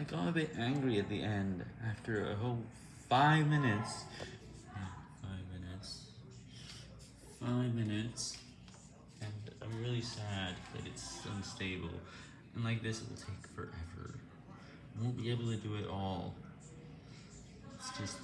I got a bit angry at the end after a whole five minutes. Five minutes. Five minutes. And I'm really sad that it's unstable. And like this, it will take forever. I won't be able to do it all. It's just.